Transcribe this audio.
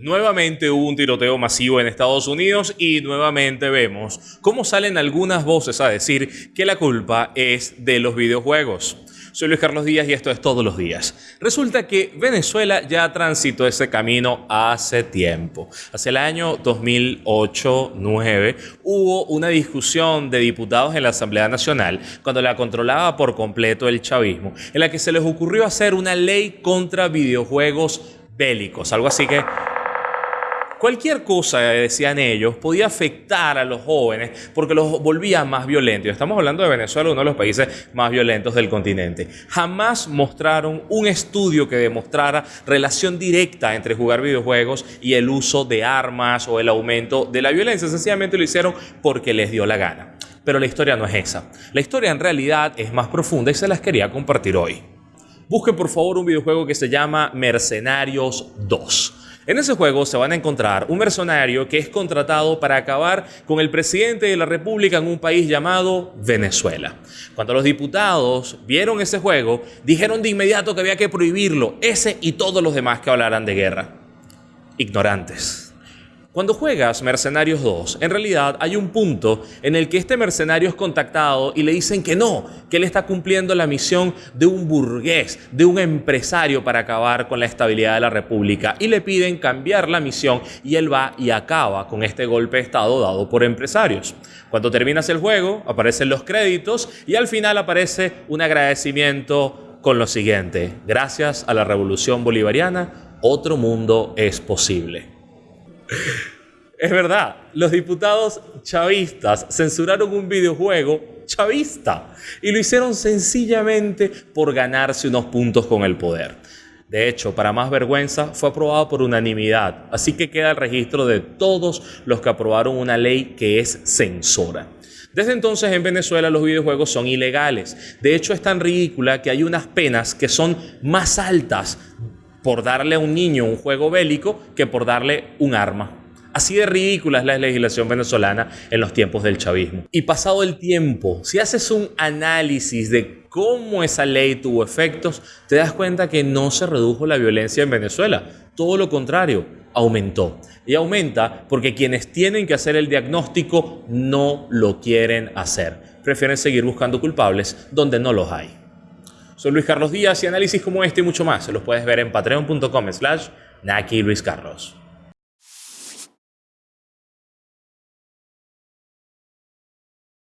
Nuevamente hubo un tiroteo masivo en Estados Unidos y nuevamente vemos cómo salen algunas voces a decir que la culpa es de los videojuegos. Soy Luis Carlos Díaz y esto es Todos los Días. Resulta que Venezuela ya transitó ese camino hace tiempo. Hace el año 2008-9 hubo una discusión de diputados en la Asamblea Nacional cuando la controlaba por completo el chavismo, en la que se les ocurrió hacer una ley contra videojuegos bélicos, algo así que Cualquier cosa, decían ellos, podía afectar a los jóvenes porque los volvía más violentos. Estamos hablando de Venezuela, uno de los países más violentos del continente. Jamás mostraron un estudio que demostrara relación directa entre jugar videojuegos y el uso de armas o el aumento de la violencia. Sencillamente lo hicieron porque les dio la gana. Pero la historia no es esa. La historia en realidad es más profunda y se las quería compartir hoy. Busquen por favor un videojuego que se llama Mercenarios 2. En ese juego se van a encontrar un mercenario que es contratado para acabar con el presidente de la República en un país llamado Venezuela. Cuando los diputados vieron ese juego, dijeron de inmediato que había que prohibirlo, ese y todos los demás que hablaran de guerra. Ignorantes. Cuando juegas Mercenarios 2, en realidad hay un punto en el que este mercenario es contactado y le dicen que no, que él está cumpliendo la misión de un burgués, de un empresario para acabar con la estabilidad de la República y le piden cambiar la misión y él va y acaba con este golpe de Estado dado por empresarios. Cuando terminas el juego, aparecen los créditos y al final aparece un agradecimiento con lo siguiente. Gracias a la revolución bolivariana, otro mundo es posible. Es verdad, los diputados chavistas censuraron un videojuego chavista y lo hicieron sencillamente por ganarse unos puntos con el poder. De hecho, para más vergüenza, fue aprobado por unanimidad, así que queda el registro de todos los que aprobaron una ley que es censora. Desde entonces en Venezuela los videojuegos son ilegales. De hecho, es tan ridícula que hay unas penas que son más altas por darle a un niño un juego bélico que por darle un arma. Así de ridícula es la legislación venezolana en los tiempos del chavismo. Y pasado el tiempo, si haces un análisis de cómo esa ley tuvo efectos, te das cuenta que no se redujo la violencia en Venezuela. Todo lo contrario, aumentó. Y aumenta porque quienes tienen que hacer el diagnóstico no lo quieren hacer. Prefieren seguir buscando culpables donde no los hay. Soy Luis Carlos Díaz y análisis como este y mucho más se los puedes ver en patreon.com slash Naki Luis Carlos.